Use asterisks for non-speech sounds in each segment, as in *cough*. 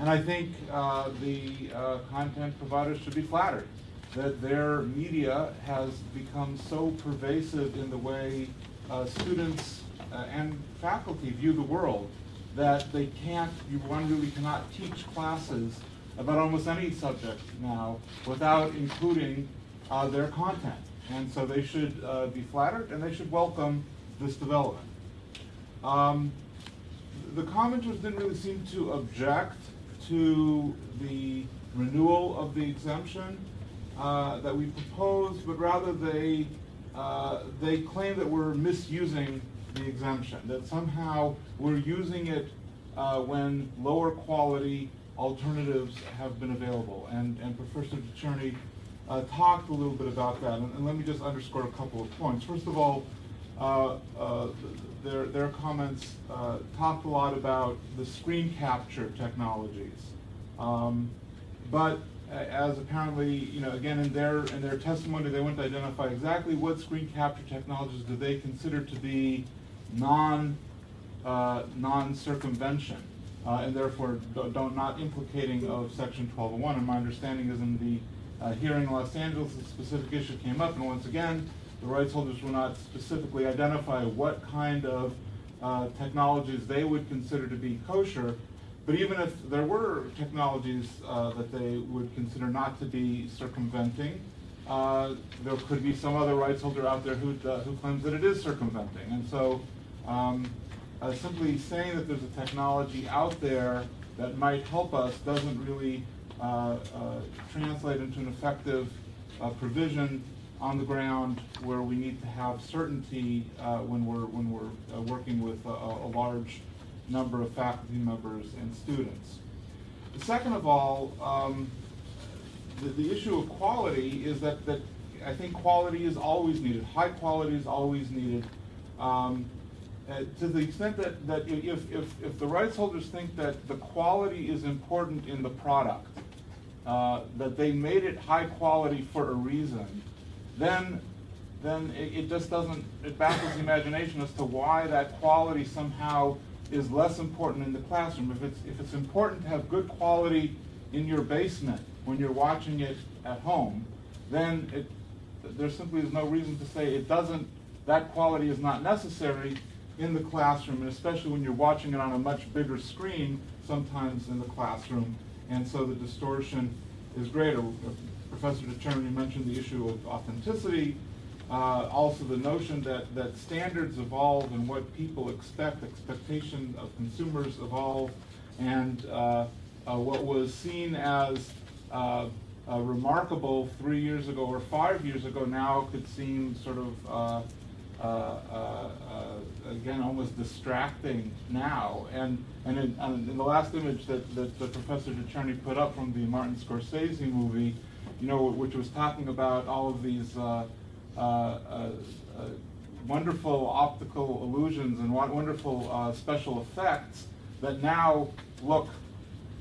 And I think uh, the uh, content providers should be flattered that their media has become so pervasive in the way uh, students uh, and faculty view the world that they can't, you one really cannot teach classes about almost any subject now without including uh, their content. And so they should uh, be flattered and they should welcome this development. Um, the commenters didn't really seem to object to the renewal of the exemption uh, that we proposed, but rather they uh, they claim that we're misusing the exemption, that somehow we're using it uh, when lower quality alternatives have been available. And, and Professor DeCherney uh, talked a little bit about that, and, and, let me just underscore a couple of points. First of all, uh, uh, their, their comments uh, talked a lot about the screen capture technologies. Um, but as apparently, you know, again in their in their testimony, they to identify exactly what screen capture technologies do they consider to be non uh, non circumvention, uh, and therefore don't, don't, implicating of Section 1201. And my understanding is in the uh, hearing in Los Angeles, the specific issue came up, and once again, the rights holders will not specifically identify what kind of uh, technologies they would consider to be kosher. But even if there were technologies uh, that they would consider not to be circumventing, uh, there could be some other rights holder out there who, uh, who claims that it is circumventing. And so um, uh, simply saying that there's a technology out there that might help us doesn't really uh, translate into an effective provision on the ground where we need to have certainty when we're, when we're working with a, a large number of faculty members and students. Second of all, um, the, the, issue of quality is that, that I think quality is always needed. High quality is always needed. Um, uh, to the extent that, that if, if, if the rights holders think that the quality is important in the product, uh, that they made it high quality for a reason, then then it, it just doesn't, it baffles the imagination as to why that quality somehow is less important in the classroom. If it's, if it's important to have good quality in your basement when you're watching it at home, then it, there simply is no reason to say it doesn't, that quality is not necessary in the classroom, and especially when you're watching it on a much bigger screen, sometimes in the classroom, and so the distortion is greater. Professor DeCherney mentioned the issue of authenticity, uh, also the notion that, that standards evolve and what people expect, expectation of consumers evolve, and uh, uh, what was seen as uh, remarkable three years ago or five years ago now could seem sort of uh, uh, again almost distracting now. And and in, in, the last image that, that, Professor DeCherney put up from the Martin Scorsese movie, you know, which was talking about all of these uh, uh, uh, wonderful optical illusions and wonderful special effects that now look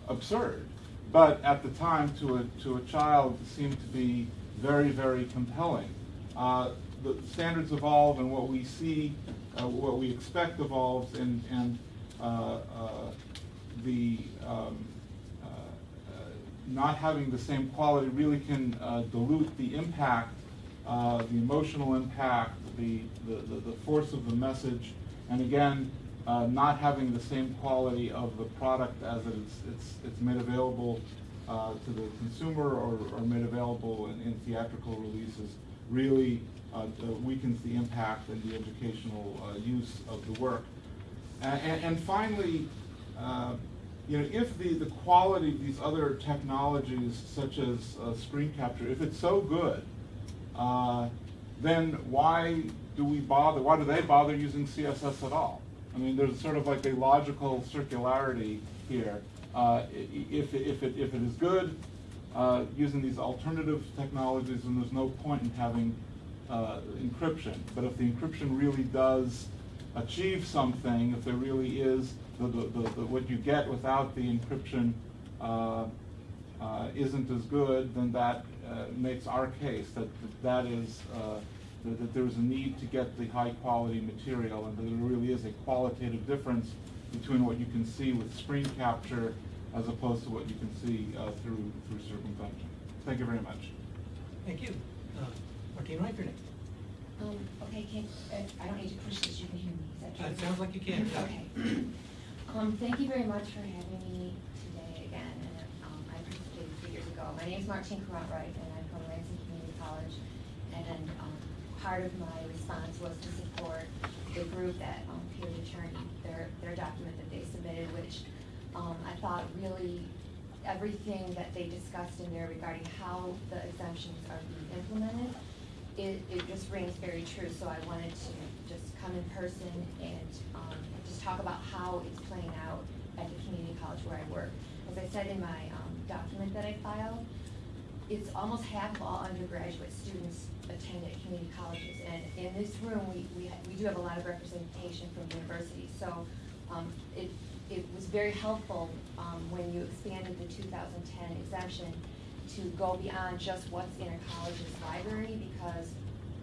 absurd, but at the time to a, to a child seemed to be very, very compelling. Uh, the standards evolve and what we see, uh, what we expect evolves and, and uh, the um, not having the same quality really can dilute the impact uh, the emotional impact, the, the, the, force of the message, and again, uh, not having the same quality of the product as it's, it's, it's made available uh, to the consumer or, or made available in, in theatrical releases really uh, weakens the impact and the educational uh, use of the work. And, and finally, you know, if the, the quality of these other technologies, such as screen capture, if it's so good, uh, then why do we bother, why do they bother using CSS at all? I mean, there's sort of like a logical circularity here. Uh, if, if, it, if it is good, uh, using these alternative technologies, then there's no point in having uh, encryption. But if the encryption really does achieve something, if there really is the, the, the, what you get without the encryption uh, uh, isn't as good, then that uh, makes our case that that is uh, that, that there's a need to get the high quality material and that there really is a qualitative difference between what you can see with screen capture as opposed to what you can see uh, through, through circumvention. Thank you very much. Thank you. Uh, Martina Reichert. Um, okay, can, uh, I don't need to push this, you can hear me, is that true? Uh, It sounds like you can. Okay. Um, thank you very much for having me today again, and, um, I participated three years ago. My name is Martine Courant Rife, and I'm from Lansing Community College. And, um, part of my response was to support the group that, um, Peter DeCherney, their, their document that they submitted, which, um, I thought really everything that they discussed in there regarding how the exemptions are being implemented, it, it just rings very true, so I wanted to just come in person and, um, just talk about how it's playing out at the community college where I work. As I said in my, um, document that I filed, it's almost half of all undergraduate students attend at community colleges. And in this room, we, we, we do have a lot of representation from universities. So, um, it, it was very helpful, um, when you expanded the two thousand ten exemption to go beyond just what's in a college's library, because,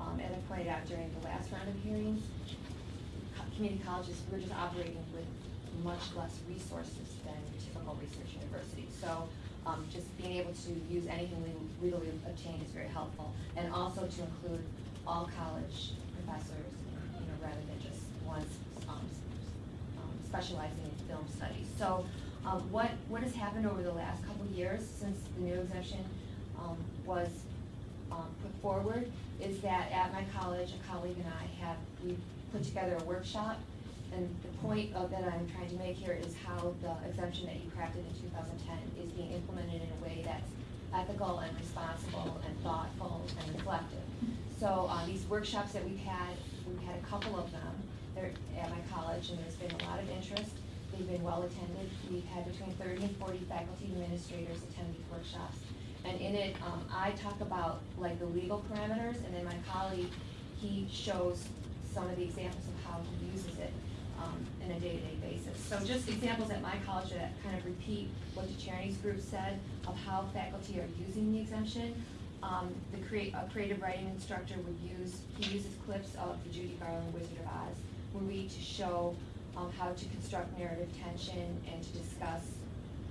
um, as I pointed out during the last round of hearings, community colleges, we're just operating with much less resources than typical research universities. So, um, just being able to use anything we legally obtained is very helpful. And also to include all college professors, you know, rather than just ones, um, um, specializing in film studies. So, um, what, what has happened over the last couple years since the new exemption, um, was, um, put forward is that at my college, a colleague and I have, we put together a workshop. And the point of that I'm trying to make here is how the exemption that you crafted in two thousand ten is being implemented in a way that's ethical and responsible and thoughtful and reflective. So, uh, these workshops that we've had, we've had a couple of them, at my college, and there's been a lot of interest. They've been well attended. We've had between thirty and forty faculty administrators attend these workshops. And in it, um, I talk about like the legal parameters, and then my colleague, he shows some of the examples of how he uses it, um, in a day-to-day basis. So just examples at my college that kind of repeat what the charities group said of how faculty are using the exemption. Um, the create, a creative writing instructor would use, he uses clips of the Judy Garland Wizard of Oz movie to show, um, how to construct narrative tension and to discuss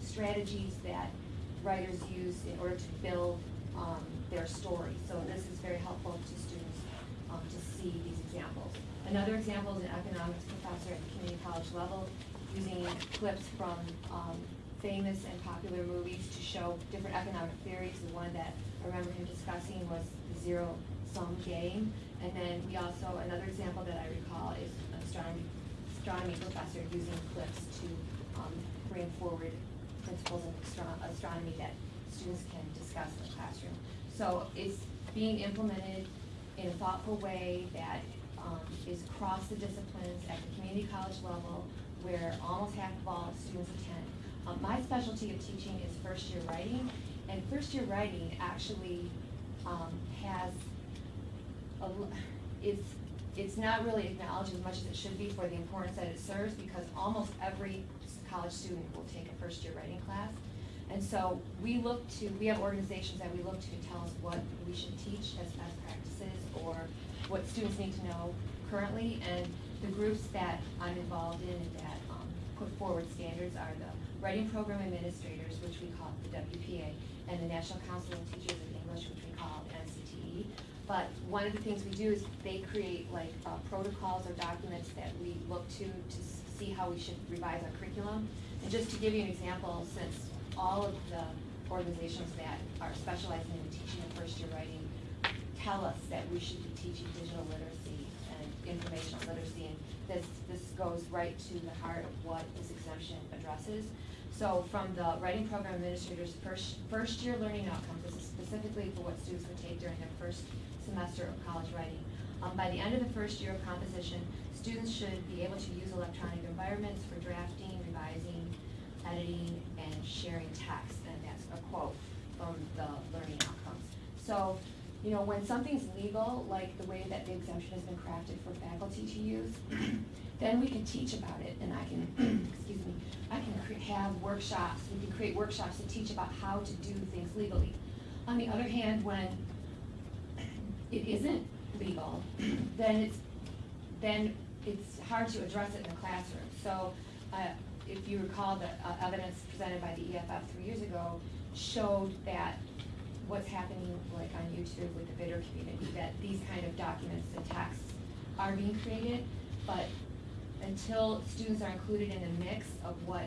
strategies that writers use in order to build, um, their story. So this is very helpful to students, um, to see these examples. Another example is an economics professor at the community college level, using clips from, um, famous and popular movies to show different economic theories. The one that I remember him discussing was the zero-sum game. And then we also, another example that I recall is astronomy, astronomy professor using clips to, um, bring forward principles of astro- astronomy that students can discuss in the classroom. So it's being implemented in a thoughtful way that, um, is across the disciplines at the community college level, where almost half of all students attend. Um, my specialty of teaching is first-year writing, and first-year writing actually, um, has a l- it's, not really acknowledged as much as it should be for the importance that it serves, because almost every college student will take a first-year writing class. And so we look to, we have organizations that we look to to tell us what we should teach as best practices, or what students need to know currently, and the groups that I'm involved in and that, um, put forward standards are the Writing Program Administrators, which we call the WPA, and the National Council of Teachers of English, which we call. But one of the things we do is they create like uh, protocols or documents that we look to to see how we should revise our curriculum. And just to give you an example, since all of the organizations that are specializing in teaching and first year writing tell us that we should be teaching digital literacy and informational literacy, and this, this goes right to the heart of what this exemption addresses. So from the writing program administrators' first, first year learning outcomes, this is specifically for what students would take during their first semester of college writing. Um, by the end of the first year of composition, students should be able to use electronic environments for drafting, revising, editing, and sharing text, and that's a quote from the learning outcomes. So, you know, when something's legal, like the way that the exemption has been crafted for faculty to use, *clears throat* then we can teach about it, and I can, *clears throat* excuse me, I can have workshops, we can create workshops to teach about how to do things legally. On the other hand, when it isn't legal, *clears throat* then it's, then it's hard to address it in the classroom. So, uh, if you recall, the uh, evidence presented by the EFF three years ago showed that what's happening like on YouTube with the vidder community, that these kind of documents and texts are being created, but until students are included in a mix of what,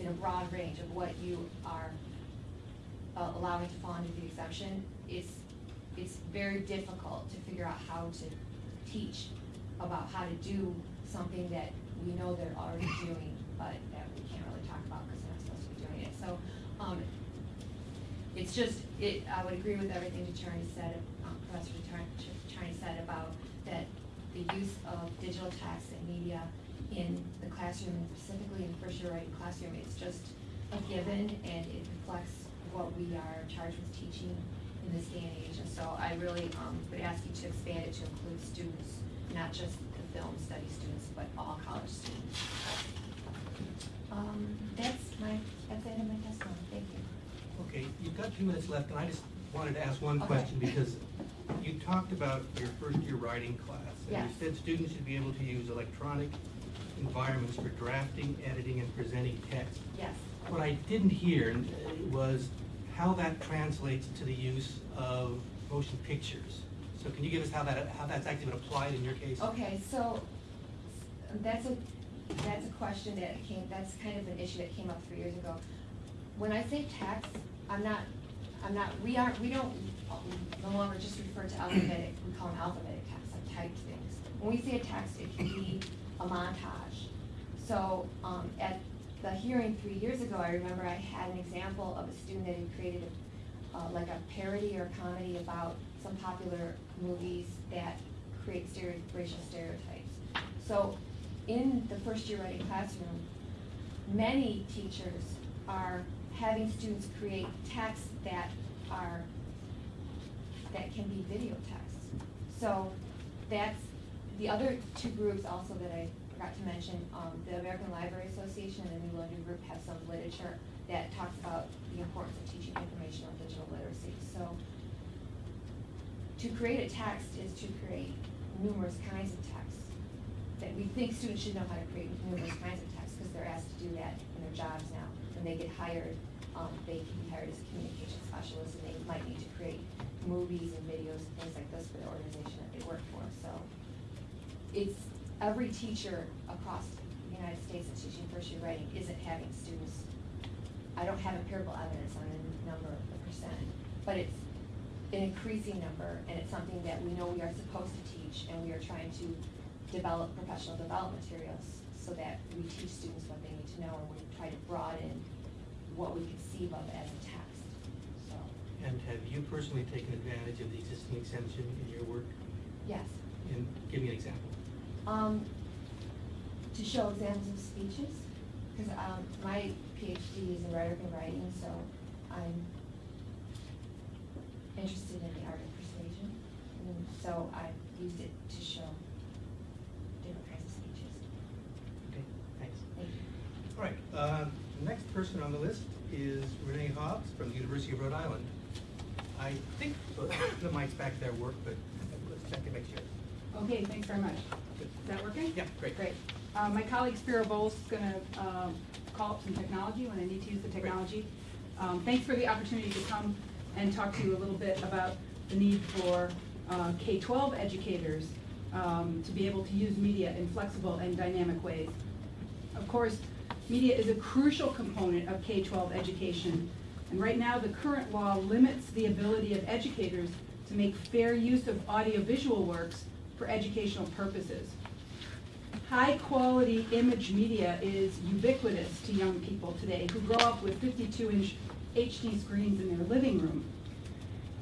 in a broad range of what you are uh, allowing to fall under the exemption, it's, it's very difficult to figure out how to teach about how to do something that we know they're already doing, but that we can't really talk about because they're not supposed to be doing it. So, um, it's just, it, I would agree with everything Charlie said, um, Professor Charlie said about that the use of digital text and media in the classroom, and specifically in first year writing classroom, it's just a given and it reflects what we are charged with teaching in this day and age. And so I really, um, would ask you to expand it to include students, not just the film study students, but all college students. Um, that's my, that's the end of my testimony, thank you. Okay, you've got two minutes left, and I just wanted to ask one Okay. question, because you talked about your first year writing class. And Yes. you said students should be able to use electronic environments for drafting, editing, and presenting text. Yes. What I didn't hear was how that translates to the use of motion pictures. So can you give us how that, how that's actually been applied in your case? Okay, so that's a, that's a question that came, that's kind of an issue that came up three years ago. When I say text, I'm not, I'm not, we aren't, we don't no longer just refer to alphabetic, we call them alphabetic texts, like typed things. When we say a text, it can be a montage. So, um, at the hearing three years ago, I remember I had an example of a student that had created a, uh, like a parody or comedy about some popular movies that create racial stereotypes. So, in the first year writing classroom, many teachers are having students create texts that are, that can be video texts. So that's, the other two groups also that I forgot to mention, um, the American Library Association and the New London Group have some literature that talks about the importance of teaching information on digital literacy. So to create a text is to create numerous kinds of texts that we think students should know how to create numerous kinds of texts because they're asked to do that in their jobs now. When they get hired, um, they can be hired as a communication specialists and they might need to create movies and videos and things like this for the organization that they work for. So it's, every teacher across the United States that's teaching first year writing isn't having students. I don't have empirical evidence on the number, the percent, but it's an increasing number, and it's something that we know we are supposed to teach, and we are trying to develop professional development materials so that we teach students what they need to know, and we try to broaden what we conceive of as a text, so, And have you personally taken advantage of the existing exemption in your work? yes. And give me an example. Um, to show examples of speeches, because, um, my PhD is in rhetoric and writing, so I'm interested in the art of persuasion. And so I used it to show different kinds of speeches. Okay, thanks. Thank you. All right, uh, the next person on the list is Renee Hobbs from the University of Rhode Island. I think the mic's back there work, but let's check to make sure. Okay, thanks very much. Is that working? Yeah, great. Great. Uh, My colleague Spiro Bowles is going to call up some technology when I need to use the technology. Um, Thanks for the opportunity to come and talk to you a little bit about the need for uh, K-12 educators um, to be able to use media in flexible and dynamic ways. Of course, media is a crucial component of K-12 education, and right now, the current law limits the ability of educators to make fair use of audiovisual works for educational purposes. High-quality image media is ubiquitous to young people today who grow up with 52-inch HD screens in their living room.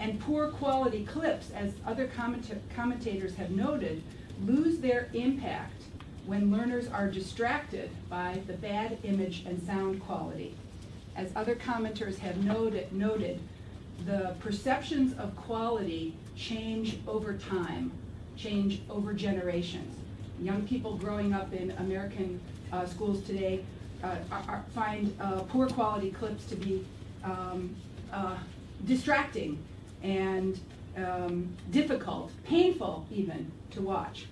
And poor quality clips, as other commenta- commentators have noted, lose their impact when learners are distracted by the bad image and sound quality. As other commenters have noted, noted, the perceptions of quality change over time, change over generations. Young people growing up in American uh, schools today uh, are, find uh, poor quality clips to be um, uh, distracting and um, difficult, painful even, to watch.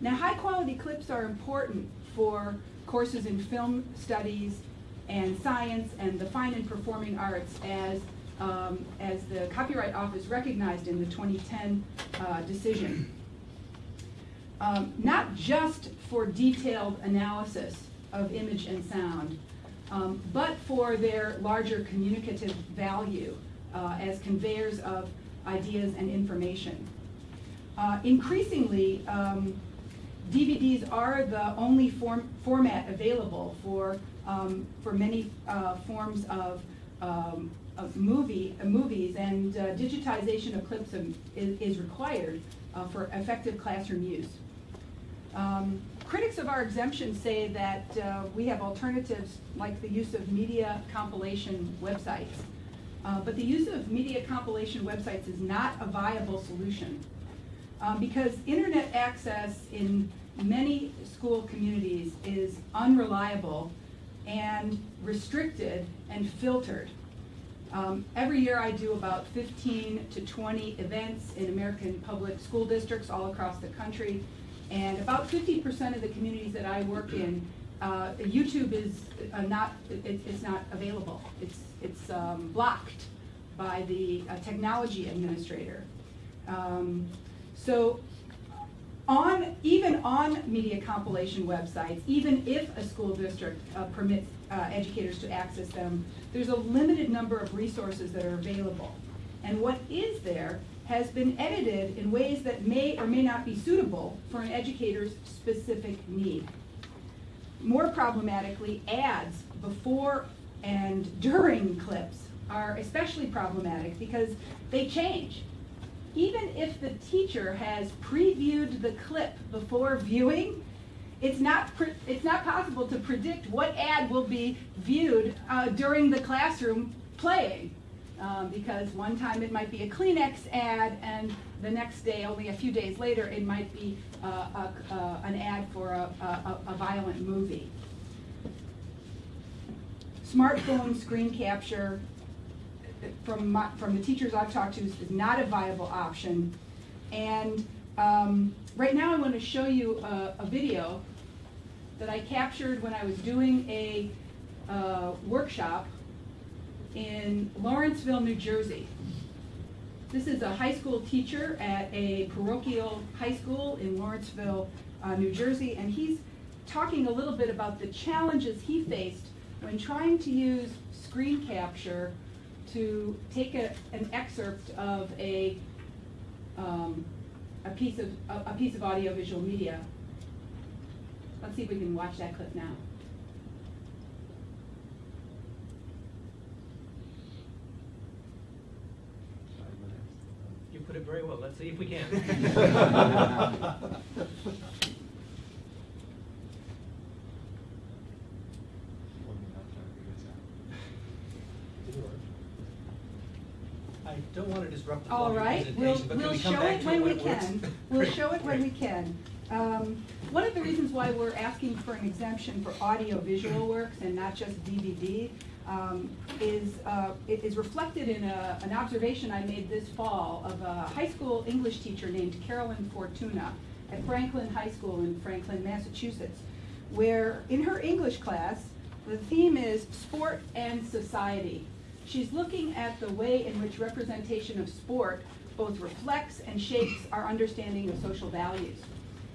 Now, high-quality clips are important for courses in film studies and science and the fine and performing arts as, um, as the Copyright Office recognized in the 2010 uh, decision. Um, not just for detailed analysis of image and sound, um, but for their larger communicative value uh, as conveyors of ideas and information. Uh, increasingly, um, DVDs are the only form, format available for, um, for many uh, forms of, um, of movie, uh, movies, and uh, digitization of clips of, is, is required uh, for effective classroom use. Um, critics of our exemption say that uh, we have alternatives like the use of media compilation websites. Uh, but the use of media compilation websites is not a viable solution um, because internet access in many school communities is unreliable and restricted and filtered. Um, every year I do about 15 to 20 events in American public school districts all across the country. And about 50% of the communities that I work in, uh, YouTube is uh, not, it, it's not available. It's, it's um, blocked by the uh, technology administrator. Um, so on, even on media compilation websites, even if a school district uh, permits uh, educators to access them, there's a limited number of resources that are available. And what is there has been edited in ways that may or may not be suitable for an educator's specific need. More problematically, ads before and *laughs* during clips are especially problematic because they change even if the teacher has previewed the clip before viewing, it's not, it's not possible to predict what ad will be viewed uh, during the classroom playing. Um, because one time it might be a Kleenex ad, and the next day, only a few days later, it might be uh, a, uh, an ad for a, a, a violent movie. Smartphone screen capture from, my, from the teachers I've talked to, is not a viable option. And um, right now I want to show you a, a, video that I captured when I was doing a uh, workshop in Lawrenceville, New Jersey. This is a high school teacher at a parochial high school in Lawrenceville, uh, New Jersey, and he's talking a little bit about the challenges he faced when trying to use screen capture to take a, an excerpt of a, um, a piece of a, a piece of audiovisual media. Let's see if we can watch that clip now. You put it very well. Let's see if we can. *laughs* *laughs* I don't want to disrupt the All right, we'll, presentation, but can we'll we come show back it to when we works? can. *laughs* We'll Great, show it when we great. can. Um, One of the reasons why we're asking for an exemption for audio-visual works and not just DVD um, is, uh, it is reflected in a, an observation I made this fall of a high school English teacher named Carolyn Fortuna at Franklin High School in Franklin, Massachusetts, where in her English class, the theme is sport and society. She's looking at the way in which representation of sport both reflects and shapes our understanding of social values.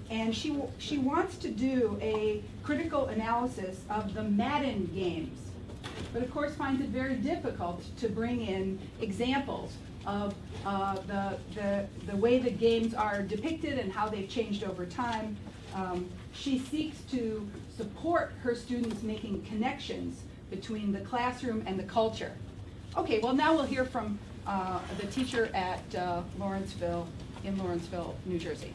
And she, she wants to do a critical analysis of the Madden games, but of course finds it very difficult to bring in examples of uh, the, the, the way the games are depicted and how they've changed over time. Um, she seeks to support her students making connections between the classroom and the culture. Okay, well now we'll hear from uh, the teacher at uh, Lawrenceville, in Lawrenceville, New Jersey.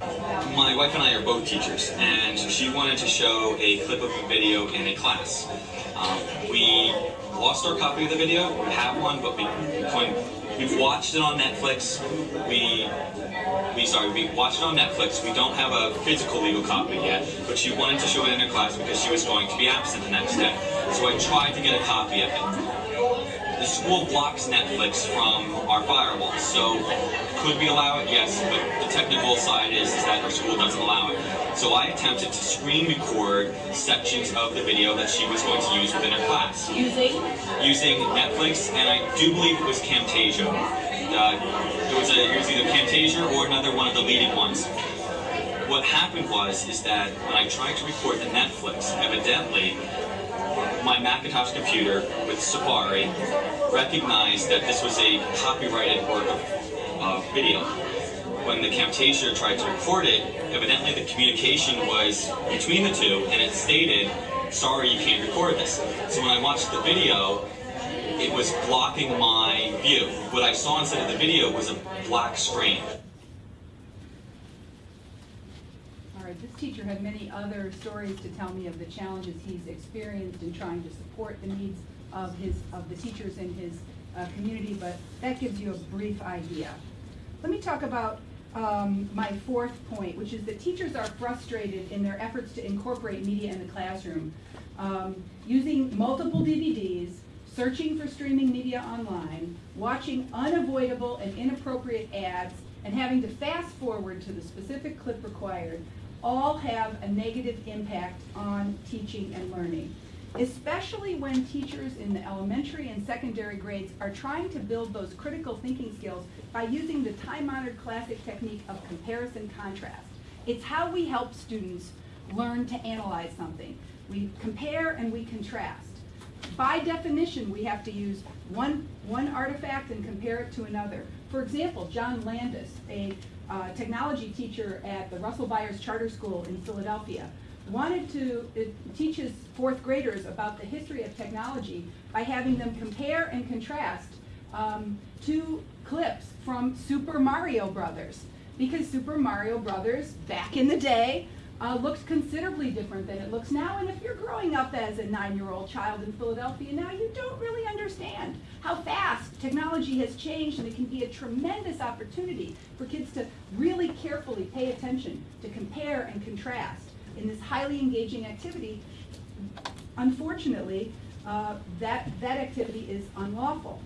My wife and I are both teachers, and she wanted to show a clip of a video in a class. Um, we lost our copy of the video. We have one, but we we've watched it on Netflix. We we sorry, we watched it on Netflix. We don't have a physical legal copy yet, but she wanted to show it in her class because she was going to be absent the next day. So I tried to get a copy of it. The school blocks Netflix from our firewall. So could we allow it? Yes, but the technical side is, is that our school doesn't allow it. So I attempted to screen record sections of the video that she was going to use within her class Using? using Netflix, and I do believe it was Camtasia. Uh, it was, a, it was either Camtasia or another one of the leading ones. What happened was is that when I tried to record the Netflix, evidently my Macintosh computer with Safari recognized that this was a copyrighted work of uh, video. When the Camtasia tried to record it, evidently the communication was between the two, and it stated, sorry, you can't record this. So when I watched the video, it was blocking my view. What I saw instead of the video was a black screen. This teacher had many other stories to tell me of the challenges he's experienced in trying to support the needs of his, of the teachers in his uh, community, but that gives you a brief idea. Let me talk about um, my fourth point, which is that teachers are frustrated in their efforts to incorporate media in the classroom. Um, using multiple DVDs, searching for streaming media online, watching unavoidable and inappropriate ads, and having to fast forward to the specific clip required, all have a negative impact on teaching and learning. Especially when teachers in the elementary and secondary grades are trying to build those critical thinking skills by using the time-honored classic technique of comparison contrast. It's how we help students learn to analyze something. We compare and we contrast. By definition, we have to use one, one artifact and compare it to another. For example, John Landis, a uh, technology teacher at the Russell Byers Charter School in Philadelphia, wanted to teach his fourth graders about the history of technology by having them compare and contrast um, two clips from Super Mario Brothers. Because Super Mario Brothers, back in the day, uh, looked considerably different than it looks now. And if you're growing up as a nine-year-old child in Philadelphia now, you don't really understand how fast technology has changed, and it can be a tremendous opportunity for kids to really carefully pay attention to compare and contrast in this highly engaging activity. Unfortunately, uh, that, that activity is unlawful.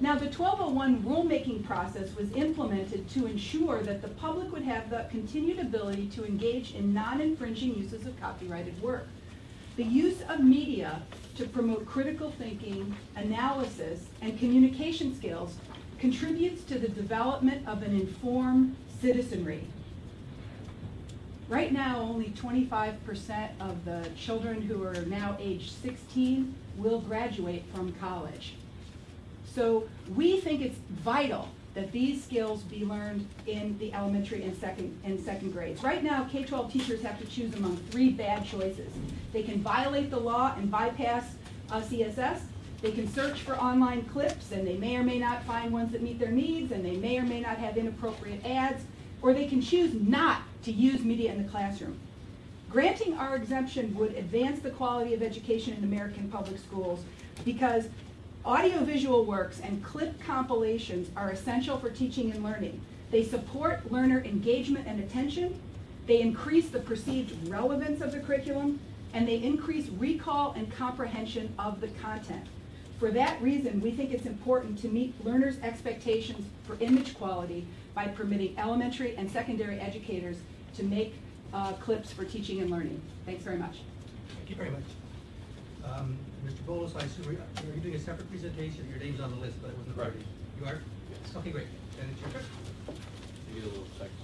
Now, the 1201 rulemaking process was implemented to ensure that the public would have the continued ability to engage in non-infringing uses of copyrighted work. The use of media to promote critical thinking, analysis, and communication skills contributes to the development of an informed citizenry. Right now, only 25% of the children who are now age 16 will graduate from college. So we think it's vital that these skills be learned in the elementary and second, and second grades. Right now, K-12 teachers have to choose among three bad choices. They can violate the law and bypass uh, CSS. They can search for online clips, and they may or may not find ones that meet their needs, and they may or may not have inappropriate ads, or they can choose not to use media in the classroom. Granting our exemption would advance the quality of education in American public schools because Audiovisual works and clip compilations are essential for teaching and learning. They support learner engagement and attention, they increase the perceived relevance of the curriculum, and they increase recall and comprehension of the content. For that reason, we think it's important to meet learners' expectations for image quality by permitting elementary and secondary educators to make uh, clips for teaching and learning. Thanks very much. Thank you very much. Um, Mr. Bolos, I assume, you're you doing a separate presentation? Your name's on the list, but it wasn't. Correct. You are? Yes. Okay, great. Then it's your turn. Maybe a little technical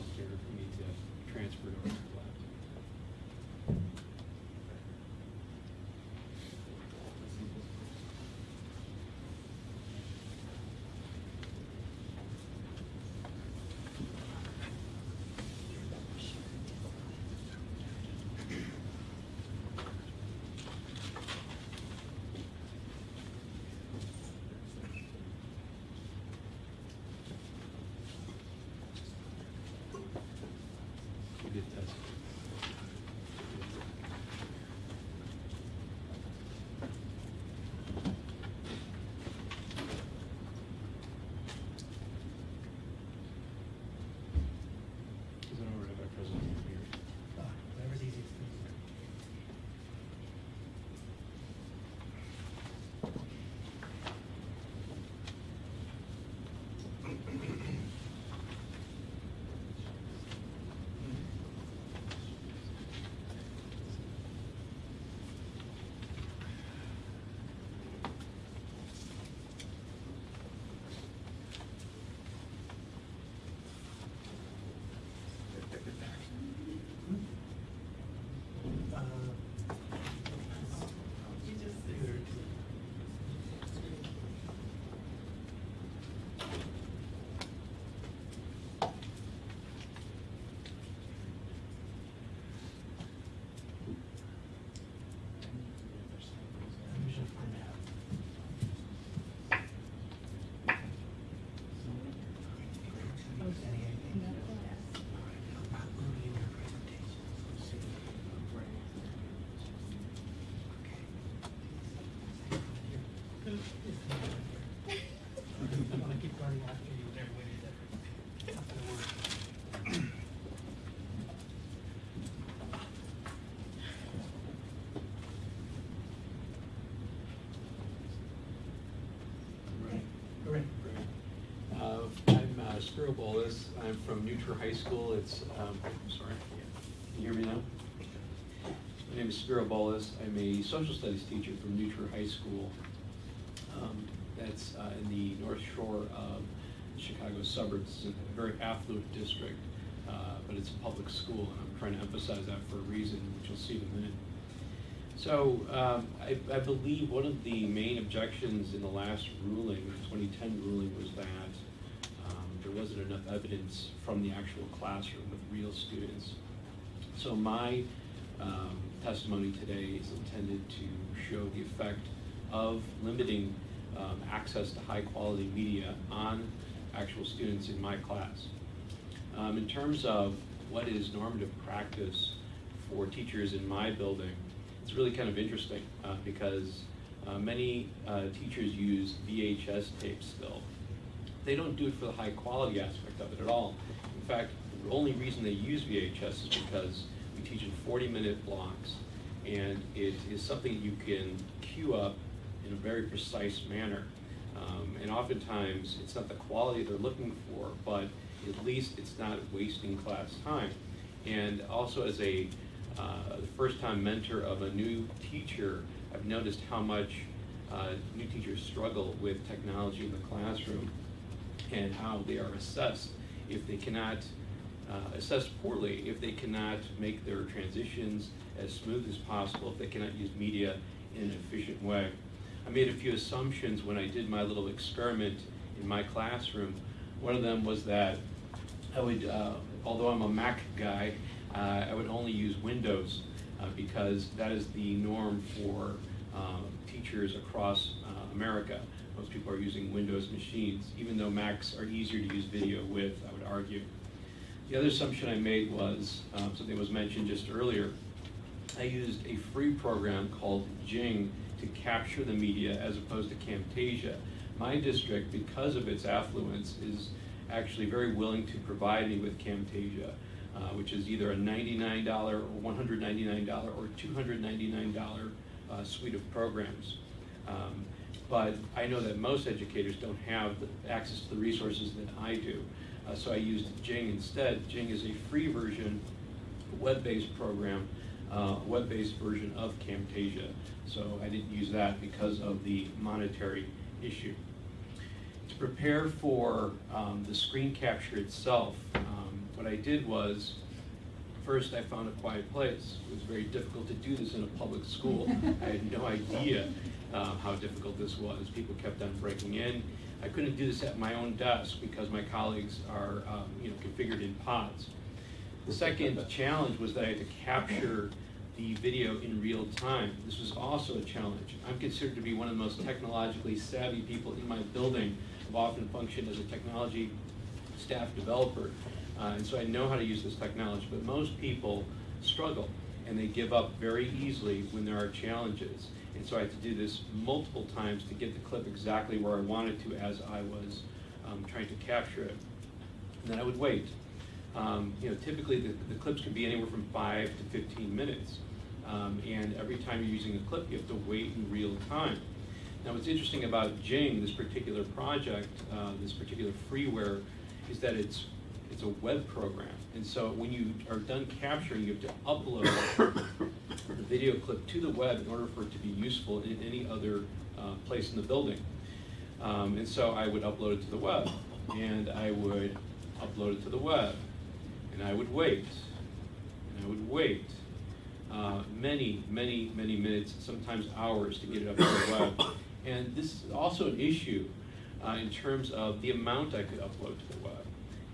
Spiro Bolos. I'm from New Trier High School. It's, um, I'm sorry, can you hear me now? My name is Spiro Bolos. I'm a social studies teacher from New Trier High School. Um, That's uh, in the North Shore of Chicago suburbs. It's a very affluent district, uh, but it's a public school, and I'm trying to emphasize that for a reason, which you'll see in a minute. So, um, I, I believe one of the main objections in the last ruling, the 2010 ruling, was that enough evidence from the actual classroom with real students. So my um, testimony today is intended to show the effect of limiting um, access to high-quality media on actual students in my class. Um, in terms of what is normative practice for teachers in my building, it's really kind of interesting uh, because uh, many uh, teachers use VHS tapes still. They don't do it for the high quality aspect of it at all. In fact, the only reason they use VHS is because we teach in 40 minute blocks and it is something you can queue up in a very precise manner. Um, and oftentimes, it's not the quality they're looking for, but at least it's not wasting class time. And also as a uh, first-time mentor of a new teacher, I've noticed how much uh, new teachers struggle with technology in the classroom and how they are assessed if they cannot, uh, assessed poorly, if they cannot make their transitions as smooth as possible, if they cannot use media in an efficient way. I made a few assumptions when I did my little experiment in my classroom. One of them was that I would, uh, although I'm a Mac guy, uh, I would only use Windows uh, because that is the norm for um, teachers across uh, America. Most people are using Windows machines, even though Macs are easier to use video with, I would argue. The other assumption I made was, um, something was mentioned just earlier, I used a free program called Jing to capture the media as opposed to Camtasia. My district, because of its affluence, is actually very willing to provide me with Camtasia, uh, which is either a $99 or $199 or $299 uh, suite of programs. Um, but I know that most educators don't have the access to the resources that I do. Uh, so I used Jing instead. Jing is a free version, web-based program, uh, web-based version of Camtasia. So I didn't use that because of the monetary issue. To prepare for um, the screen capture itself, um, what I did was, first I found a quiet place. It was very difficult to do this in a public school. *laughs* I had no idea uh, how difficult this was. People kept on breaking in. I couldn't do this at my own desk because my colleagues are, um, you know, configured in pods. The second *laughs* challenge was that I had to capture the video in real time. This was also a challenge. I'm considered to be one of the most technologically savvy people in my building. I've often functioned as a technology staff developer, uh, and so I know how to use this technology, but most people struggle and they give up very easily when there are challenges. And so I had to do this multiple times to get the clip exactly where I wanted to as I was um, trying to capture it. And then I would wait. Um, you know, typically the, the clips can be anywhere from five to 15 minutes. Um, and every time you're using a clip, you have to wait in real time. Now, what's interesting about Jing, this particular project, uh, this particular freeware, is that it's it's a web program. And so when you are done capturing, you have to upload the video clip to the web in order for it to be useful in any other uh, place in the building. Um, and so I would upload it to the web, and I would upload it to the web, and I would wait, and I would wait uh, many, many, many minutes, sometimes hours to get it up to the web. And this is also an issue uh, in terms of the amount I could upload to the web.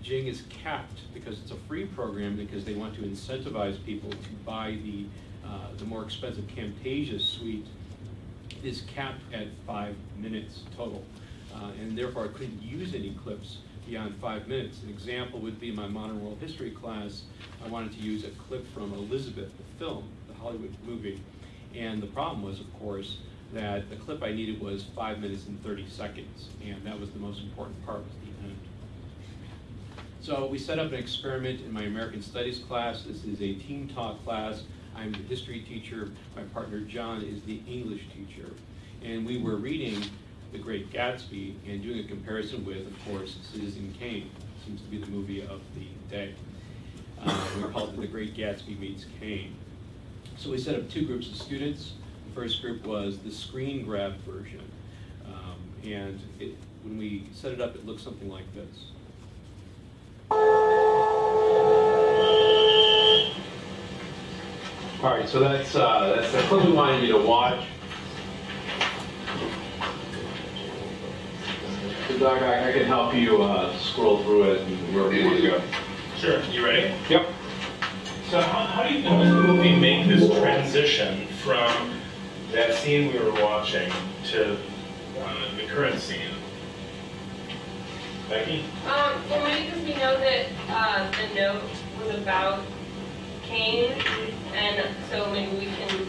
Jing is capped because it's a free program because they want to incentivize people to buy the, uh, the more expensive Camtasia suite. is capped at five minutes total. Uh, and therefore I couldn't use any clips beyond five minutes. An example would be my modern world history class. I wanted to use a clip from Elizabeth, the film, the Hollywood movie. And the problem was, of course, that the clip I needed was five minutes and 30 seconds. And that was the most important part, was. So we set up an experiment in my American Studies class. This is a team talk class. I'm the history teacher. My partner John is the English teacher. And we were reading The Great Gatsby and doing a comparison with, of course, Citizen Kane. seems to be the movie of the day. Uh, we called it The Great Gatsby Meets Kane. So we set up two groups of students. The first group was the screen grab version. Um, and it, when we set it up, it looked something like this. All right, so that's, uh, that's the clip we wanted you to watch. So Doug, I, I can help you, uh, scroll through it and wherever you want to go. Sure, you ready? Yep. So how, how do you, how does the movie make this transition from that scene we were watching to uh, the current scene? Becky? Um, well, maybe because we know that uh, the note was about Kane, and so maybe we can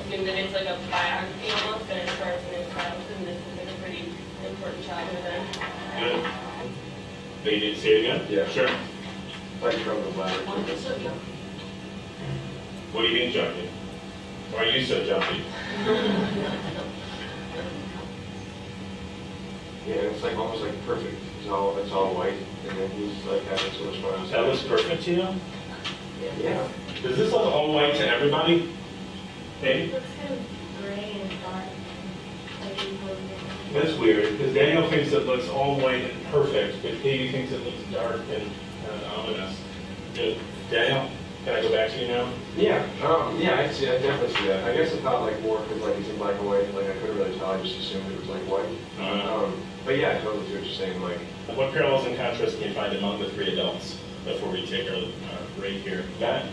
assume that it's like a biography almost, and it starts in his childhood, and this is like a pretty important childhood event. Good. But you need to say it again? Yeah. Sure. Like from the ladder. What do you mean jumpy? Why are you so jumpy? *laughs* Yeah, it's like almost like perfect. It's all it's all white, and then he's like having so much fun. That looks perfect to you? Yeah. Does this look all white to everybody? It looks kind of gray and dark. That's weird, because Daniel thinks it looks all white and perfect, but Katie thinks it looks dark and uh, ominous. Good. Daniel, can I go back to you now? Yeah. Um. Yeah. I see. I definitely see that. I guess I thought like more because like it's in black and white. Like I couldn't really tell. I just assumed it was like white. Uh, Um. But yeah, I totally see what you're saying. Like. What parallels and contrasts can you find among the three adults before we take our break here? Matt?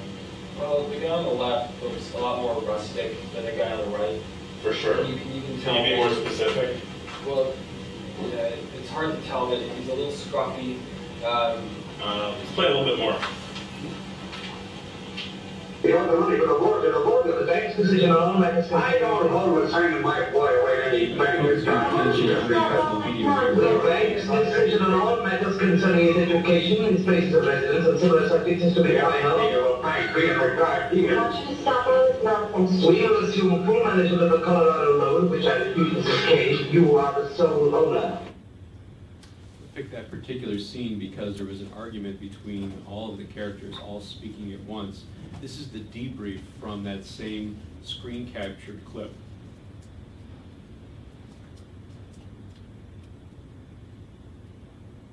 Well, the guy on the left looks a lot more rustic than the guy on the right. For sure. You can, you can Can tell. you be more specific? Well, yeah, it's hard to tell, but he's a little scruffy. Um, Uh, let's play a little bit more. You know, the money for the board, the board of the bank's decision on that. I don't hold with signing my boy away any bankers. The bank's decision on all matters concerning his education and places of residence and similar subjects is to be final. We will assume full management of the Colorado Road, which I refuse the case. You are the sole owner. I picked that particular scene because there was an argument between all of the characters all speaking at once. This is the debrief from that same screen captured clip.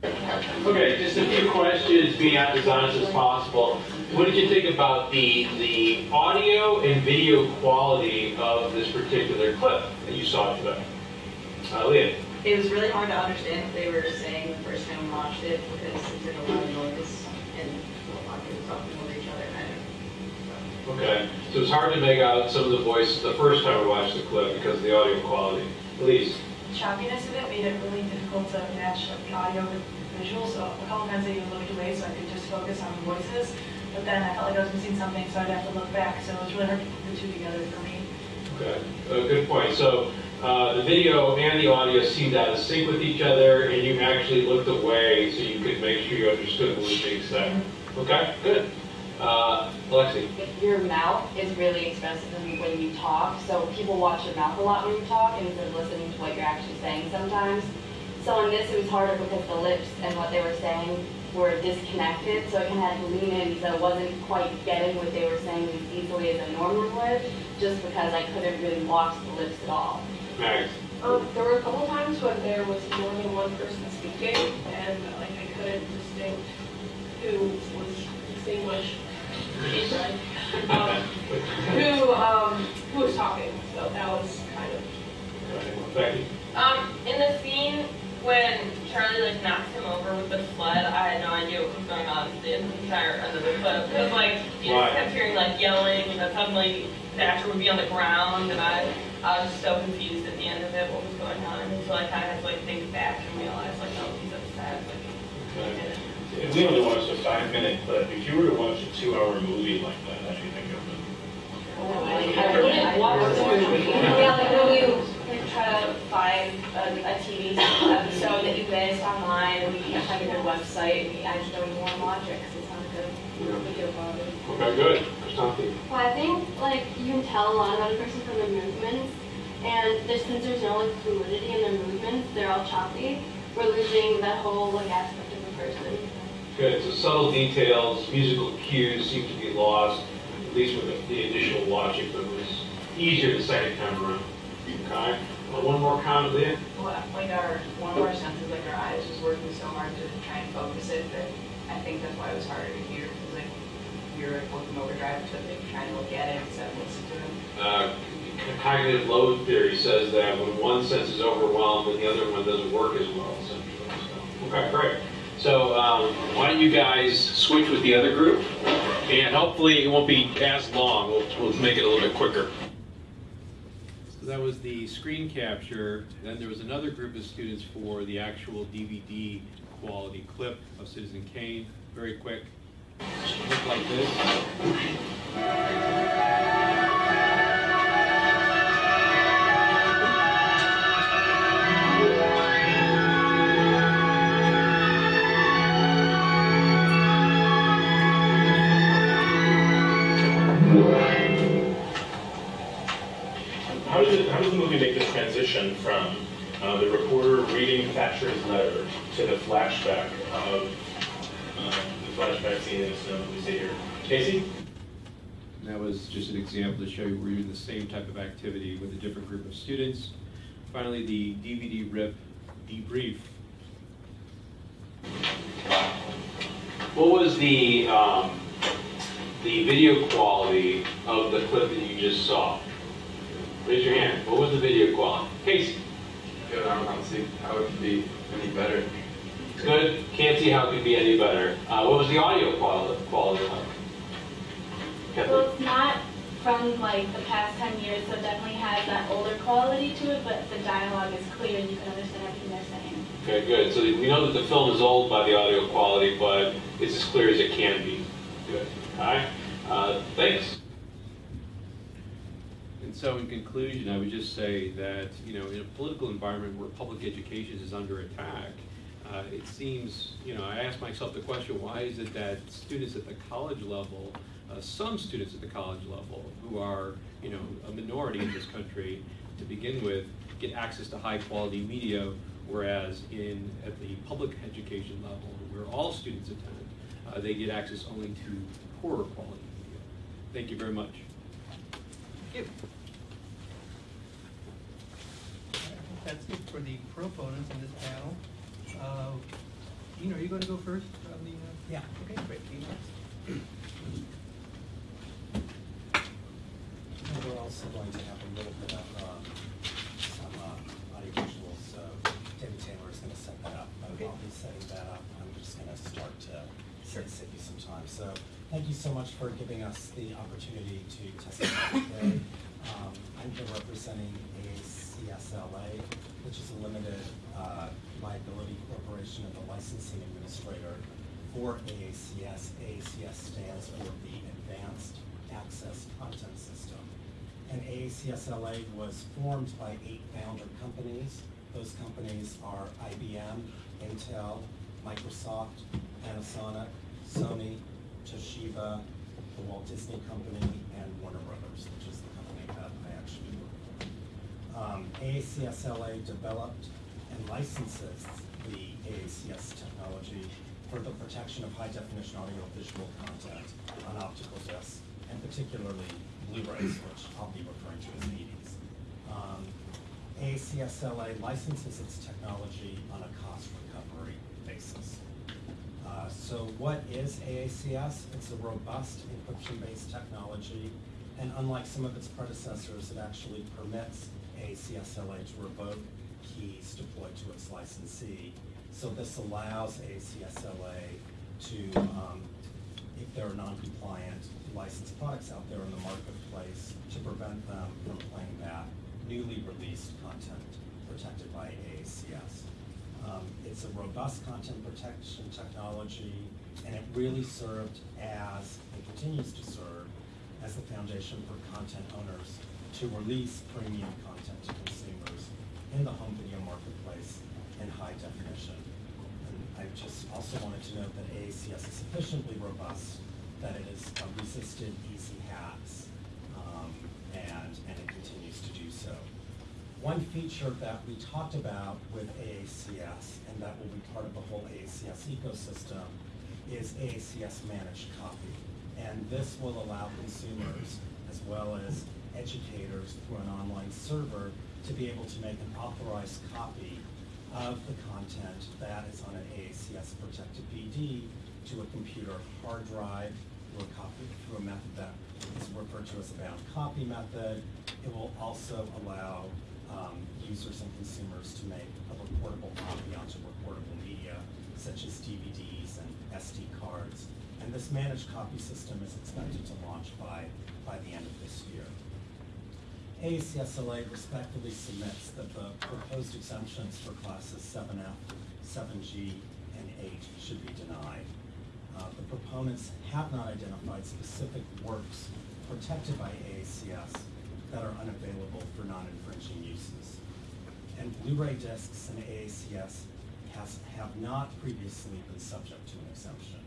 Okay, just a few questions, being as honest as possible. What did you think about the, the audio and video quality of this particular clip that you saw today? Uh, Leah? It was really hard to understand what they were saying the first time we watched it because it did a lot of noise and a lot of people talking over each other kind of. Okay, so it's hard to make out some of the voices the first time we watched the clip because of the audio quality. Elise? The choppiness of it made it really difficult to match like, the audio with visual, so a couple times I even looked away so I could just focus on the voices. But then I felt like I was missing something, so I'd have to look back, so it was really hard to put the two together for me. Okay, uh, good point. So uh, the video and the audio seemed out of sync with each other, and you actually looked away so you could make sure you understood what was being said. Okay, good. Uh, Alexi? Your mouth is really expressive when when you talk, so people watch your mouth a lot when you talk instead of listening to what you're actually saying sometimes. So in this, it was harder because the lips and what they were saying were disconnected, so I kind of had to lean in, so I wasn't quite getting what they were saying as easily as I normally would, just because I couldn't really watch the lips at all. Max? Um, there were a couple times when there was more than one person speaking, and like I couldn't distinct who was distinguished. Um, *laughs* who, um, who was talking, so that was kind of Becky? Um, in the scene when Charlie like knocks him over with the sled, I had no idea what was going on the entire end of the clip. Because like you Why? just kept hearing like yelling, and then suddenly the actor would be on the ground, and I I was just so confused at the end of it what was going on. And so I kind of had to like think back and realize like oh he's upset. Like, he did it. If we only watched a five-minute clip, if you were to watch a two-hour movie like that, how do you think of it? I wouldn't watch the movie. Yeah, like when you like, try to find a, a TV episode that you missed online and you can't find a good website, and you, I just don't even want to watch it because it's not good video quality. Okay, good. Kristanti? Well, I think like you can tell a lot about a person from their movements, and there's, since there's no like fluidity in their movements, they're all choppy. We're losing that whole like aspect of a person. Good, so subtle details, musical cues seem to be lost, at least with the initial watching, but it was easier the second time around. Okay? Uh, One more comment, Leah? Well, like our, one of our senses, like our eyes was working so hard to try and focus it that I think that's why it was harder to hear, because like, we were like working overdrive to like trying to look at it instead of listen to it. Uh, Cognitive load theory says that when one sense is overwhelmed, then the other one doesn't work as well, essentially. So, Okay, great. So um, why don't you guys switch with the other group? And hopefully it won't be as long. We'll, we'll make it a little bit quicker. So that was the screen capture. Then there was another group of students for the actual DVD quality clip of Citizen Kane. Very quick. Look like this. Flashback of um, the flashback scene in the snow we see here? Casey? That was just an example to show you we're doing the same type of activity with a different group of students. Finally, the DVD rip debrief. What was the, um, the video quality of the clip that you just saw? Raise your hand. What was the video quality? Casey? Good, I don't see how it could be any better. Good. Can't see how it could be any better. Uh, what was the audio quality, quality like? Well, it's not from like the past 10 years, so it definitely has that older quality to it, but the dialogue is clear and you can understand everything they're saying. Okay, good. So we know that the film is old by the audio quality, but it's as clear as it can be. Good. All right. Uh, thanks. And so in conclusion, I would just say that, you know, in a political environment where public education is under attack, uh, it seems, you know, I ask myself the question, why is it that students at the college level, uh, some students at the college level who are, you know, a minority in this country to begin with, get access to high quality media, whereas in, at the public education level, where all students attend, uh, they get access only to poorer quality media. Thank you very much. Thank you. That's it for the proponents in this panel. Uh, Dean, are you going to go first on the? uh, Yeah. Okay, great. Dean, next. We're also going to have a little bit of um, some uh, audio visuals, so David Taylor is going to set that up. But Okay. while he's setting that up, I'm just going to start to save save you some time. So thank you so much for giving us the opportunity to testify today. *laughs* Um, I'm here representing AACSLA, which is a limited uh, liability corporation and the licensing administrator for AACS. AACS stands for the Advanced Access Content System. And AACSLA was formed by eight founder companies. Those companies are IBM, Intel, Microsoft, Panasonic, Sony, Toshiba, the Walt Disney Company, and Warner Brothers, which is the company that I actually work for. Um, AACSLA developed and licenses the AACS technology for the protection of high-definition audio-visual content on optical discs, and particularly Blu-rays, which I'll be referring to as DVDs. Um, AACSLA licenses its technology on a cost recovery basis. Uh, So what is AACS? It's a robust encryption-based technology, and unlike some of its predecessors, it actually permits AACSLA to revoke keys deployed to its licensee. So this allows AACSLA to, um, if there are non-compliant licensed products out there in the marketplace, to prevent them from playing back newly released content protected by AACS. Um, It's a robust content protection technology, and it really served as, and continues to serve, as the foundation for content owners to release premium content to consumers in the home video marketplace in high definition. And I just also wanted to note that AACS is sufficiently robust that it has resisted easy hacks, um, and, and it continues to do so. One feature that we talked about with AACS, and that will be part of the whole AACS ecosystem, is AACS managed copy. And this will allow consumers, as well as educators through an online server, to be able to make an authorized copy of the content that is on an AACS protected BD to a computer hard drive through a copy, through a method that is referred to as a bound copy method. It will also allow um, users and consumers to make a reportable copy onto reportable media, such as DVDs and SD cards. And this managed copy system is expected to launch by, by the end of this year. AACSLA respectfully submits that the proposed exemptions for classes 7F, 7G, and 8 should be denied. Uh, the proponents have not identified specific works protected by AACS that are unavailable for non-infringing uses. And Blu-ray discs and AACS has, have not previously been subject to an exemption.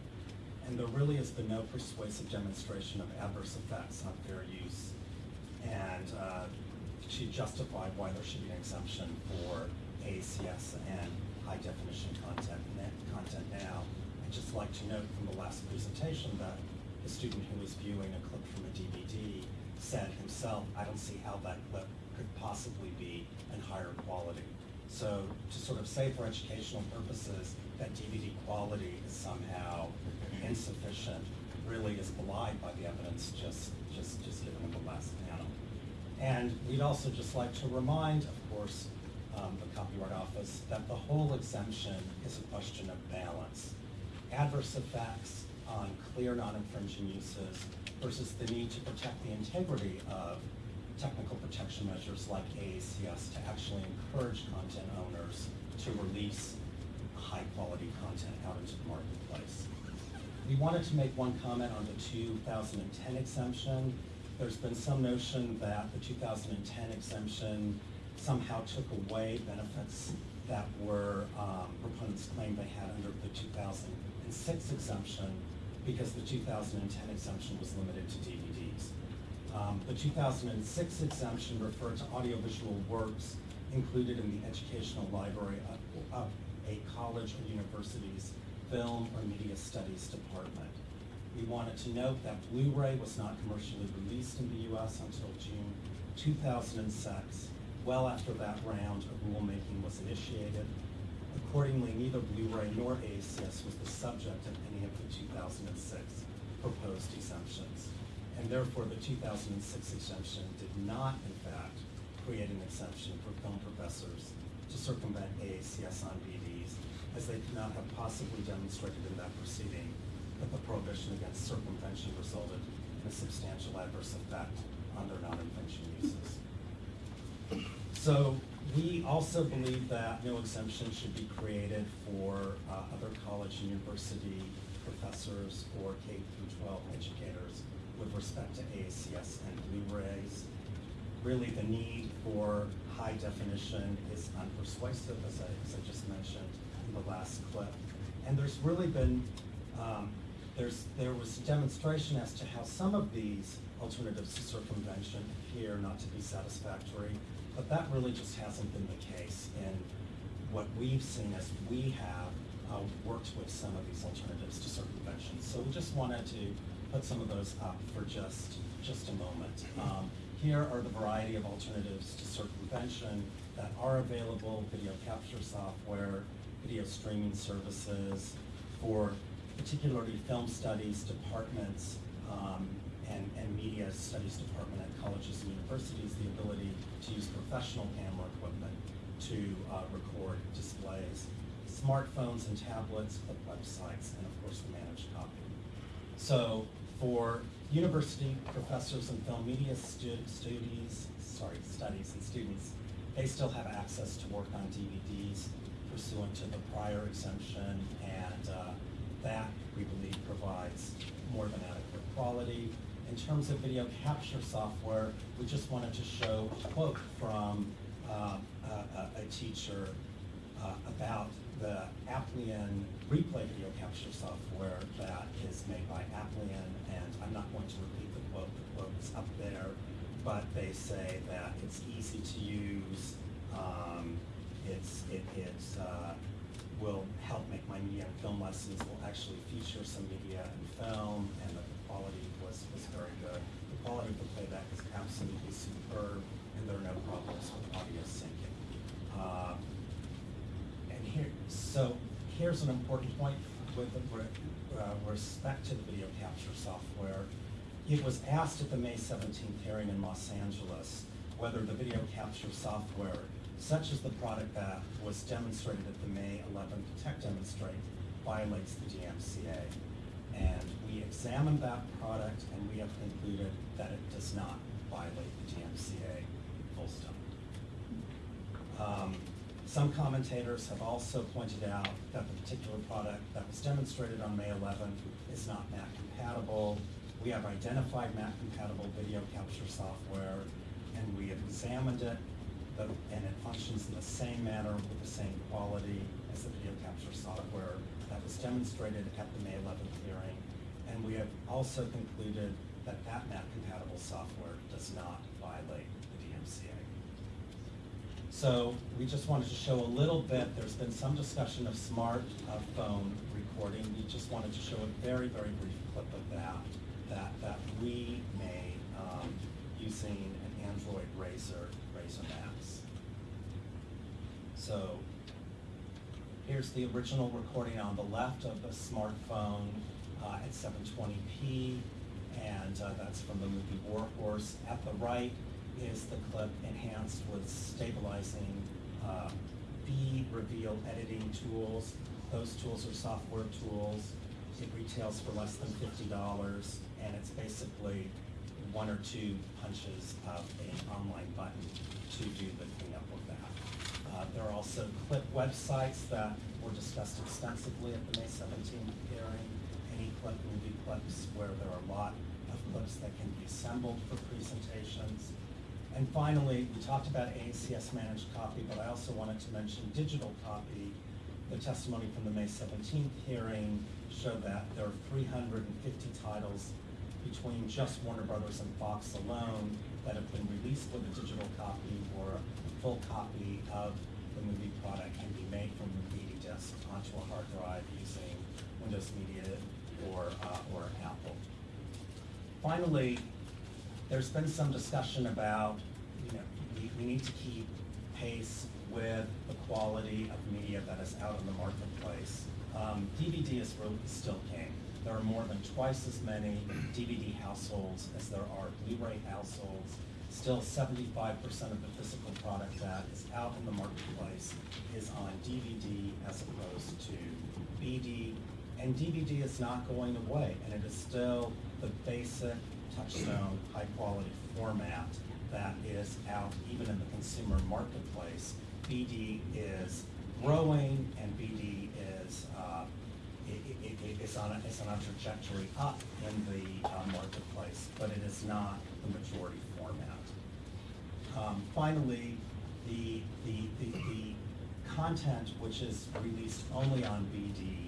And there really has been no persuasive demonstration of adverse effects on fair use and uh, she justified why there should be an exemption for AACS and high definition content, content now. I'd just like to note from the last presentation that the student who was viewing a clip from a DVD said himself, I don't see how that clip could possibly be in higher quality. So to sort of say for educational purposes that DVD quality is somehow insufficient really is belied by the evidence just, just, just given in the last panel. And we'd also just like to remind, of course, um, the Copyright Office that the whole exemption is a question of balance. Adverse effects on clear non-infringing uses versus the need to protect the integrity of technical protection measures like AACS to actually encourage content owners to release high quality content out into the marketplace. We wanted to make one comment on the 2010 exemption. There's been some notion that the 2010 exemption somehow took away benefits that were um, proponents claimed they had under the 2006 exemption because the 2010 exemption was limited to DVDs. Um, the 2006 exemption referred to audiovisual works included in the educational library of, of a college or university's film or media studies department. We wanted to note that Blu-ray was not commercially released in the US until June 2006, well after that round of rulemaking was initiated. Accordingly, neither Blu-ray nor AACS was the subject of any of the 2006 proposed exemptions. And therefore, the 2006 exemption did not, in fact, create an exception for film professors to circumvent AACS on BDs as they could not have possibly demonstrated in that proceeding that the prohibition against circumvention resulted in a substantial adverse effect on their non-infringing uses. So we also believe that no exemption should be created for uh, other college and university professors or K through 12 educators with respect to AACS and Blu-rays. Really, the need for high definition is unpersuasive, as I, as I just mentioned the last clip. And there's really been, um, there's, there was a demonstration as to how some of these alternatives to circumvention appear not to be satisfactory, but that really just hasn't been the case in what we've seen as we have uh, worked with some of these alternatives to circumvention. So we just wanted to put some of those up for just, just a moment. Um, here are the variety of alternatives to circumvention that are available, video capture software, video streaming services, for particularly film studies departments um, and, and media studies department at colleges and universities, the ability to use professional camera equipment to uh, record displays, smartphones and tablets, websites, and of course the managed copy. So for university professors and film media stu studies, sorry, studies and students, they still have access to work on DVDs pursuant to the prior exemption, and uh, that, we believe, provides more than adequate quality. In terms of video capture software, we just wanted to show a quote from uh, a, a, teacher uh, about the Applian replay video capture software that is made by Applian, and I'm not going to repeat the quote, the quote is up there, but they say that it's easy to use, um, it's, it, it's uh, will help make my media and film lessons, will actually feature some media and film, and the quality was, was very good. The quality of the playback is absolutely superb, and there are no problems with audio syncing. Uh, and here, so here's an important point with re- uh, respect to the video capture software. It was asked at the May 17th hearing in Los Angeles whether the video capture software, such as the product that was demonstrated at the May 11th tech demonstrate, violates the DMCA. And we examined that product and we have concluded that it does not violate the DMCA, full stop. Um, Some commentators have also pointed out that the particular product that was demonstrated on May 11th is not Mac compatible. We have identified Mac compatible video capture software and we have examined it, the- and it functions in the same manner with the same quality as the video capture software that was demonstrated at the May 11th hearing. And we have also concluded that that Mac compatible software does not violate the DMCA. So we just wanted to show a little bit, there's been some discussion of smart uh, phone recording. We just wanted to show a very, very brief clip of that, that, that we made um, using an Android RAZR, RAZR MAXX. So here's the original recording on the left of the smartphone uh, at 720p, and uh, that's from the movie War Horse. At the right is the clip enhanced with stabilizing uh, vReveal editing tools. Those tools are software tools. It retails for less than fifty dollars, and it's basically one or two punches of an online button to do the cleanup that. Uh, There are also clip websites that were discussed extensively at the May 17th hearing. Any clip movie clips where there are a lot of clips that can be assembled for presentations. And finally, we talked about AACS managed copy, but I also wanted to mention digital copy. The testimony from the May 17th hearing showed that there are 350 titles between just Warner Brothers and Fox alone that have been released with a digital copy or full copy of the movie product can be made from the DVD disc onto a hard drive using Windows Media or, uh, or Apple. Finally, there's been some discussion about, you know, we, we need to keep pace with the quality of media that is out in the marketplace. Um, DVD is really still king. There are more than twice as many DVD households as there are Blu-ray households. Still, seventy-five percent of the physical product that is out in the marketplace is on DVD as opposed to BD. And DVD is not going away, and it is still the basic touchstone, high-quality format that is out even in the consumer marketplace. BD is growing, and BD is uh, it, it, it is on a, is on a trajectory up in the uh, marketplace, but it is not the majority format. Um, finally, the, the, the, the content which is released only on BD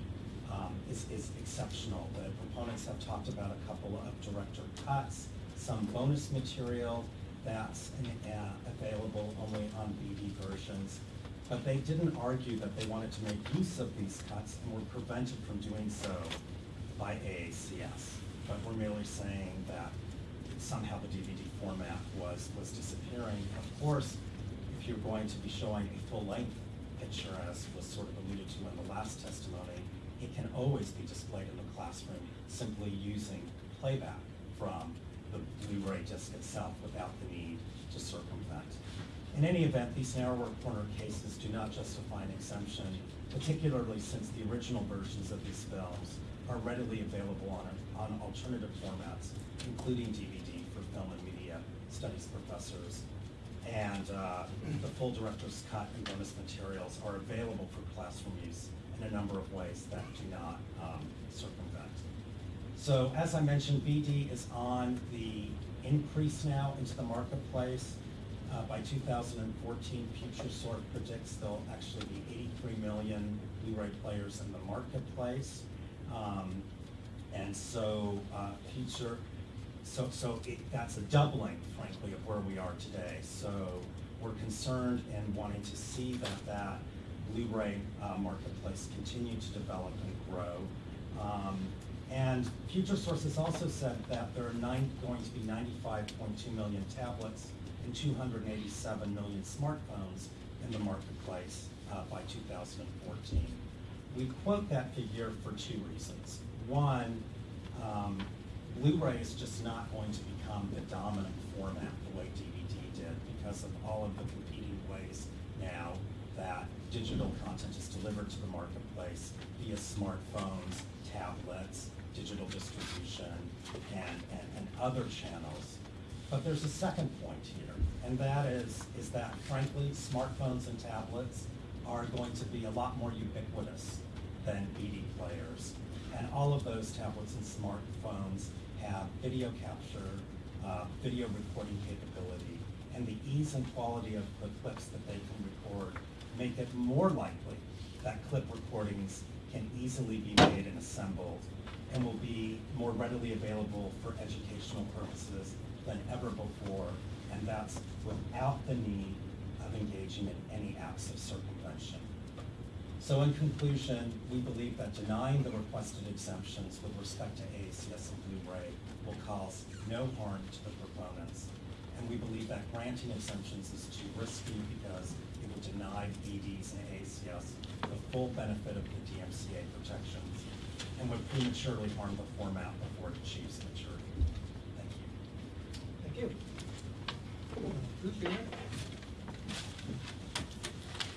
um, is, is exceptional. The proponents have talked about a couple of director cuts, some bonus material that's uh, available only on BD versions. But they didn't argue that they wanted to make use of these cuts and were prevented from doing so by AACS. But we're merely saying that somehow the DVD format was, was disappearing. Of course, if you're going to be showing a full-length picture, as was sort of alluded to in the last testimony, it can always be displayed in the classroom simply using playback from the Blu-ray disc itself without the need to circumvent. In any event, these narrower corner cases do not justify an exemption, particularly since the original versions of these films are readily available on, on alternative formats, including DVD for film and media studies professors. And uh, the full director's cut and bonus materials are available for classroom use in a number of ways that do not um, circumvent. So as I mentioned, BD is on the increase now into the marketplace. Uh, by 2014, Futuresource predicts there'll actually be 83 million Blu-ray players in the marketplace. Um, and so, uh, future, so, so it, that's a doubling, frankly, of where we are today. So we're concerned and wanting to see that that Blu-ray uh, marketplace continue to develop and grow. Um, and Future Sources also said that there are nine, going to be 95.2 million tablets and 287 million smartphones in the marketplace uh, by 2014. We quote that figure for two reasons. One, um, Blu-ray is just not going to become the dominant format the way DVD did because of all of the competing ways now that digital content is delivered to the marketplace via smartphones, tablets, digital distribution, and, and, and other channels. But there's a second point here, and that is, is that frankly, smartphones and tablets are going to be a lot more ubiquitous than BD players. And all of those tablets and smartphones have video capture, uh, video recording capability, and the ease and quality of the clips that they can record make it more likely that clip recordings can easily be made and assembled and will be more readily available for educational purposes than ever before, and that's without the need of engaging in any acts of circumvention. So in conclusion, we believe that denying the requested exemptions with respect to AACS and Blu-ray will cause no harm to the proponents. And we believe that granting exemptions is too risky because it would deny BDs and AACS the full benefit of the DMCA protections and would prematurely harm the format before it achieves maturity. Thank you. Thank you. Bruce, you?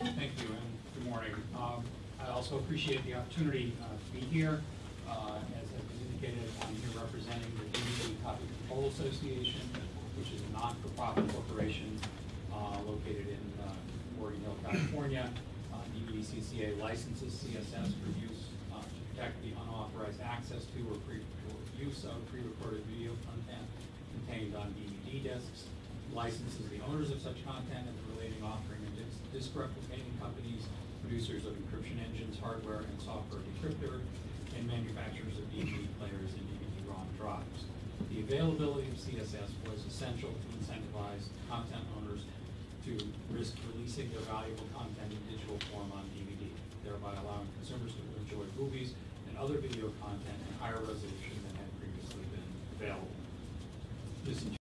Thank you, and good morning. Um, I also appreciate the opportunity uh, to be here. Uh, As been indicated, I'm here representing the DVD Copy Control Association, which is a non-for-profit corporation uh, located in uh, Morgan Hill, California. Uh, DVDCCA licenses CSS for use uh, to protect the unauthorized access to or pre- or use of pre-recorded video content contained on DVD discs, licenses the owners of such content and the relating offering and disc- disc replicating companies, producers of encryption engines, hardware and software decryptor, and manufacturers of DVD players and DVD-ROM drives. The availability of CSS was essential to incentivize content owners to risk releasing their valuable content in digital form on DVD, thereby allowing consumers to enjoy movies and other video content in higher resolution than had previously been available. This